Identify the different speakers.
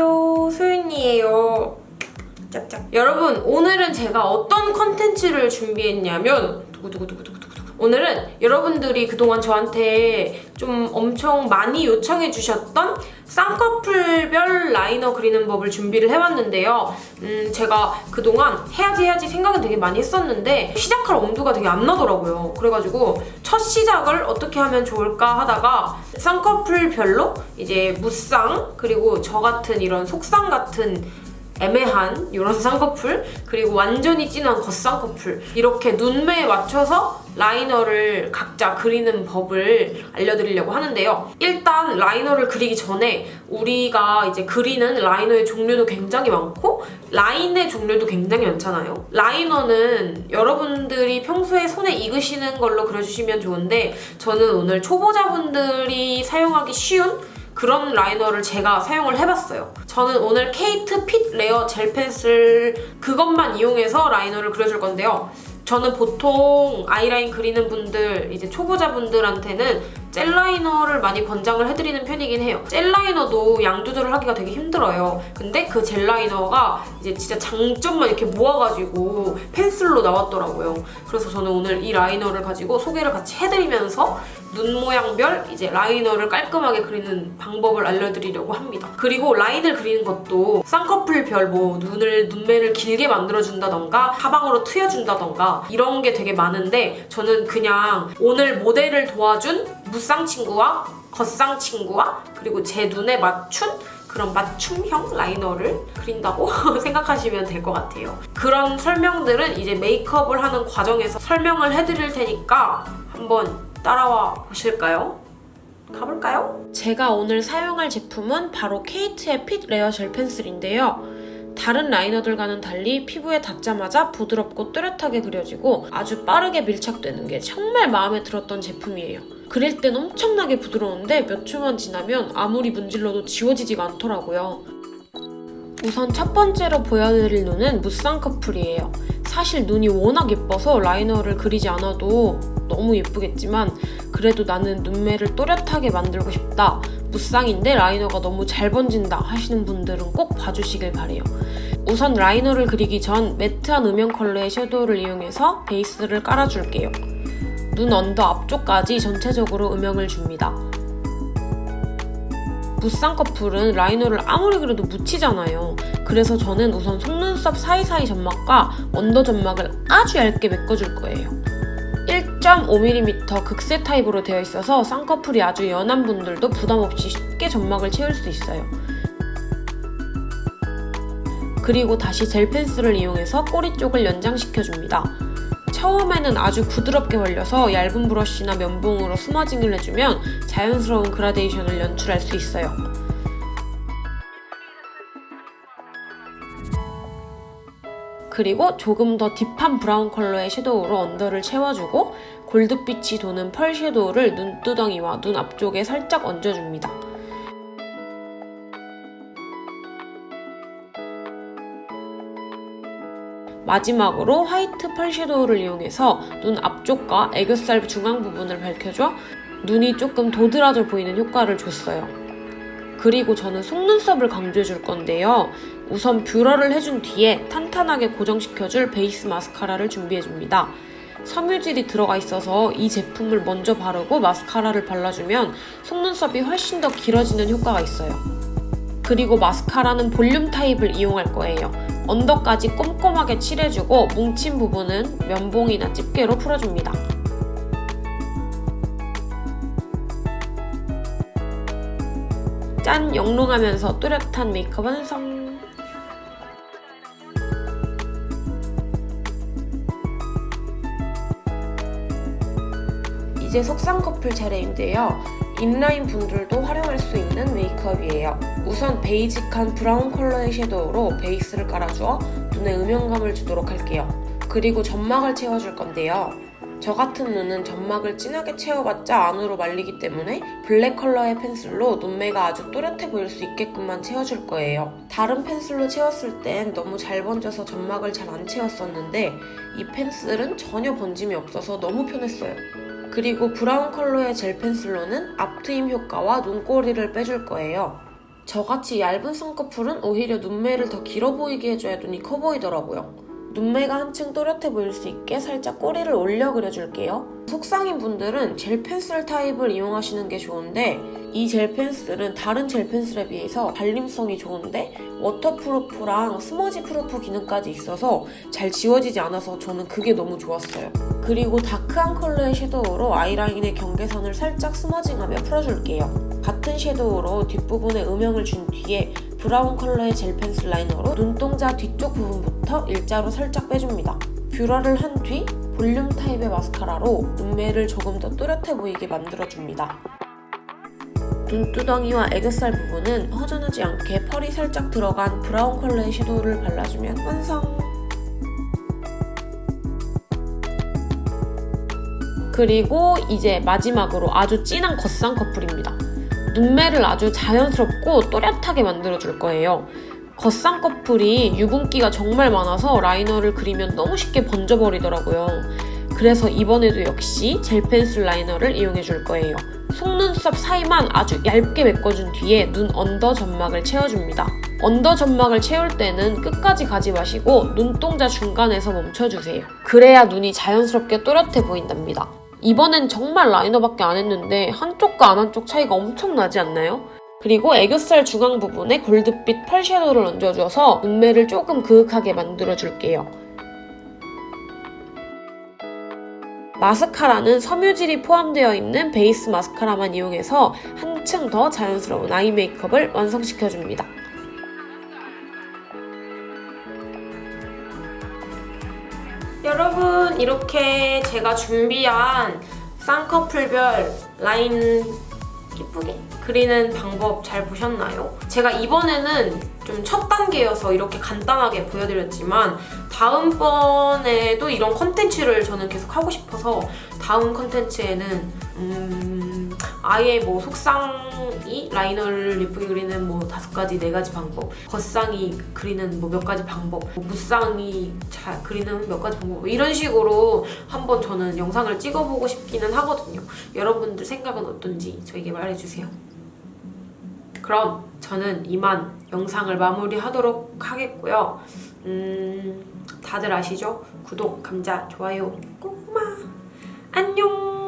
Speaker 1: 안녕하세요. 소윤이에요. 짝짝. 여러분 오늘은 제가 어떤 컨텐츠를 준비했냐면 두구두구두구두구두구 오늘은 여러분들이 그동안 저한테 좀 엄청 많이 요청해 주셨던 쌍꺼풀별 라이너 그리는 법을 준비를 해봤는데요. 음, 제가 그동안 해야지 해야지 생각은 되게 많이 했었는데 시작할 엄두가 되게 안 나더라고요. 그래가지고 첫 시작을 어떻게 하면 좋을까 하다가 쌍꺼풀별로 이제 무쌍 그리고 저 같은 이런 속쌍 같은 애매한 이런 쌍꺼풀 그리고 완전히 진한 겉쌍꺼풀 이렇게 눈매에 맞춰서 라이너를 각자 그리는 법을 알려드리려고 하는데요. 일단 라이너를 그리기 전에 우리가 이제 그리는 라이너의 종류도 굉장히 많고 라인의 종류도 굉장히 많잖아요. 라이너는 여러분들이 평소에 손에 익으시는 걸로 그려주시면 좋은데 저는 오늘 초보자분들이 사용하기 쉬운 그런 라이너를 제가 사용을 해봤어요. 저는 오늘 케이트 핏 레어 젤 펜슬 그것만 이용해서 라이너를 그려줄 건데요. 저는 보통 아이라인 그리는 분들, 이제 초보자분들한테는 젤 라이너를 많이 권장을 해드리는 편이긴 해요. 젤 라이너도 양 조절을 하기가 되게 힘들어요. 근데 그 젤 라이너가 이제 진짜 장점만 이렇게 모아가지고 펜슬로 나왔더라고요. 그래서 저는 오늘 이 라이너를 가지고 소개를 같이 해드리면서 눈 모양별 이제 라이너를 깔끔하게 그리는 방법을 알려드리려고 합니다. 그리고 라인을 그리는 것도 쌍꺼풀별 뭐 눈을 눈매를 길게 만들어준다던가 사방으로 트여준다던가 이런 게 되게 많은데 저는 그냥 오늘 모델을 도와준 무쌍 친구와 겉쌍 친구와 그리고 제 눈에 맞춘 그런 맞춤형 라이너를 그린다고 생각하시면 될 것 같아요. 그런 설명들은 이제 메이크업을 하는 과정에서 설명을 해드릴 테니까 한번 따라와 보실까요? 가볼까요? 제가 오늘 사용할 제품은 바로 케이트의 핏 레어 젤 펜슬인데요. 다른 라이너들과는 달리 피부에 닿자마자 부드럽고 뚜렷하게 그려지고 아주 빠르게 밀착되는 게 정말 마음에 들었던 제품이에요. 그릴 땐 엄청나게 부드러운데 몇 초만 지나면 아무리 문질러도 지워지지가 않더라고요. 우선 첫 번째로 보여드릴 눈은 무쌍꺼풀이에요. 사실 눈이 워낙 예뻐서 라이너를 그리지 않아도 너무 예쁘겠지만 그래도 나는 눈매를 또렷하게 만들고 싶다. 무쌍인데 라이너가 너무 잘 번진다 하시는 분들은 꼭 봐주시길 바래요. 우선 라이너를 그리기 전 매트한 음영 컬러의 섀도우를 이용해서 베이스를 깔아줄게요. 눈 언더 앞쪽까지 전체적으로 음영을 줍니다. 무쌍꺼풀은 라이너를 아무리 그려도 묻히잖아요. 그래서 저는 우선 속눈썹 사이사이 점막과 언더 점막을 아주 얇게 메꿔줄 거예요. 1.5mm 극세 타입으로 되어 있어서 쌍꺼풀이 아주 연한 분들도 부담없이 쉽게 점막을 채울 수 있어요. 그리고 다시 젤 펜슬을 이용해서 꼬리 쪽을 연장시켜줍니다. 처음에는 아주 부드럽게 발려서 얇은 브러쉬나 면봉으로 smudging을 해주면 자연스러운 그라데이션을 연출할 수 있어요. 그리고 조금 더 deep한 브라운 컬러의 섀도우로 언더를 채워주고 골드빛이 도는 펄 섀도우를 눈두덩이와 눈 앞쪽에 살짝 얹어줍니다. 마지막으로 화이트 펄 섀도우를 이용해서 눈 앞쪽과 애교살 중앙 부분을 밝혀줘 눈이 조금 도드라져 보이는 효과를 줬어요. 그리고 저는 속눈썹을 강조해 줄 건데요. 우선 뷰러를 해준 뒤에 탄탄하게 고정시켜줄 베이스 마스카라를 준비해줍니다. 섬유질이 들어가 있어서 이 제품을 먼저 바르고 마스카라를 발라주면 속눈썹이 훨씬 더 길어지는 효과가 있어요. 그리고 마스카라는 볼륨 타입을 이용할 거예요. 언더까지 꼼꼼하게 칠해주고 뭉친 부분은 면봉이나 집게로 풀어줍니다. 짠! 영롱하면서 뚜렷한 메이크업 완성! 이제 속쌍 커플 차례인데요. 인라인 분들도 활용할 수 있는 메이크업이에요. 우선 basic한 브라운 컬러의 섀도우로 베이스를 깔아주어 눈에 음영감을 주도록 할게요. 그리고 점막을 채워줄 건데요. 저 같은 눈은 점막을 진하게 채워봤자 안으로 말리기 때문에 블랙 컬러의 펜슬로 눈매가 아주 또렷해 보일 수 있게끔만 채워줄 거예요. 다른 펜슬로 채웠을 땐 너무 잘 번져서 점막을 잘 안 채웠었는데 이 펜슬은 전혀 번짐이 없어서 너무 편했어요. 그리고 브라운 컬러의 젤 펜슬로는 앞트임 효과와 눈꼬리를 빼줄 거예요. 저같이 얇은 쌍꺼풀은 오히려 눈매를 더 길어 보이게 해줘야 눈이 커 보이더라고요. 눈매가 한층 또렷해 보일 수 있게 살짝 꼬리를 올려 그려줄게요. 속쌍인 분들은 젤 펜슬 타입을 이용하시는 게 좋은데 이 젤 펜슬은 다른 젤 펜슬에 비해서 발림성이 좋은데 waterproof랑 smudge proof 기능까지 있어서 잘 지워지지 않아서 저는 그게 너무 좋았어요. 그리고 dark한 컬러의 섀도우로 아이라인의 경계선을 살짝 smudging하며 풀어줄게요. 같은 섀도우로 뒷부분에 음영을 준 뒤에 브라운 컬러의 젤 펜슬 라이너로 눈동자 뒤쪽 부분부터 일자로 살짝 빼줍니다. 뷰러를 한 뒤 볼륨 타입의 마스카라로 눈매를 조금 더 또렷해 보이게 만들어줍니다. 눈두덩이와 애교살 부분은 허전하지 않게 펄이 살짝 들어간 브라운 컬러의 섀도우를 발라주면 완성! 그리고 이제 마지막으로 아주 진한 겉쌍 커플입니다. 눈매를 아주 자연스럽고 또렷하게 만들어줄 거예요. 겉쌍 커플이 유분기가 정말 많아서 라이너를 그리면 너무 쉽게 번져버리더라고요. 그래서 이번에도 역시 젤 펜슬 라이너를 이용해줄 거예요. 속눈썹 사이만 아주 얇게 메꿔준 뒤에 눈 언더 점막을 채워줍니다. 언더 점막을 채울 때는 끝까지 가지 마시고 눈동자 중간에서 멈춰주세요. 그래야 눈이 자연스럽게 또렷해 보인답니다. 이번엔 정말 라이너밖에 안 했는데 한쪽과 안 한쪽 차이가 엄청 나지 않나요? 그리고 애교살 중앙 부분에 골드빛 펄 섀도우를 얹어줘서 눈매를 조금 그윽하게 만들어줄게요. 마스카라는 섬유질이 포함되어 있는 베이스 마스카라만 이용해서 한층 더 자연스러운 아이 메이크업을 완성시켜줍니다. 여러분 이렇게 제가 준비한 쌍꺼풀별 라인 예쁘게 그리는 방법 잘 보셨나요? 제가 이번에는 좀 첫 단계여서 이렇게 간단하게 보여드렸지만 다음번에도 이런 컨텐츠를 저는 계속 하고 싶어서 다음 컨텐츠에는 음 아예 뭐 속상이 라이너를 예쁘게 그리는 뭐 다섯 가지 네 가지 방법 겉상이 그리는 뭐 몇 가지 방법 뭐 무쌍이 잘 그리는 몇 가지 방법 뭐 이런 식으로 한번 저는 영상을 찍어보고 싶기는 하거든요 여러분들 생각은 어떤지 저에게 말해주세요 그럼 저는 이만 영상을 마무리하도록 하겠고요 음 다들 아시죠? 구독, 감자, 좋아요, 꼬마 안녕